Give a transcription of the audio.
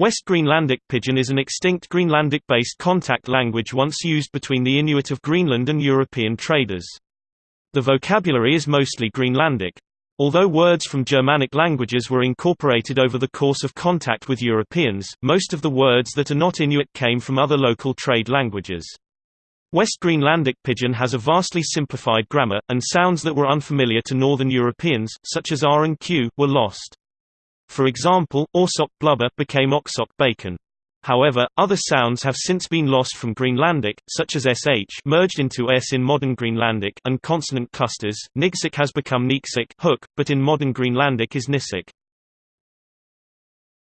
West Greenlandic Pidgin is an extinct Greenlandic-based contact language once used between the Inuit of Greenland and European traders. The vocabulary is mostly Greenlandic. Although words from Germanic languages were incorporated over the course of contact with Europeans, most of the words that are not Inuit came from other local trade languages. West Greenlandic Pidgin has a vastly simplified grammar, and sounds that were unfamiliar to Northern Europeans, such as R and Q, were lost. For example, Orsok blubber became Oksok bacon. However, other sounds have since been lost from Greenlandic, such as sh merged into s in modern Greenlandic and consonant clusters. Nigsik has become Niksik hook, but in modern Greenlandic is Nisik.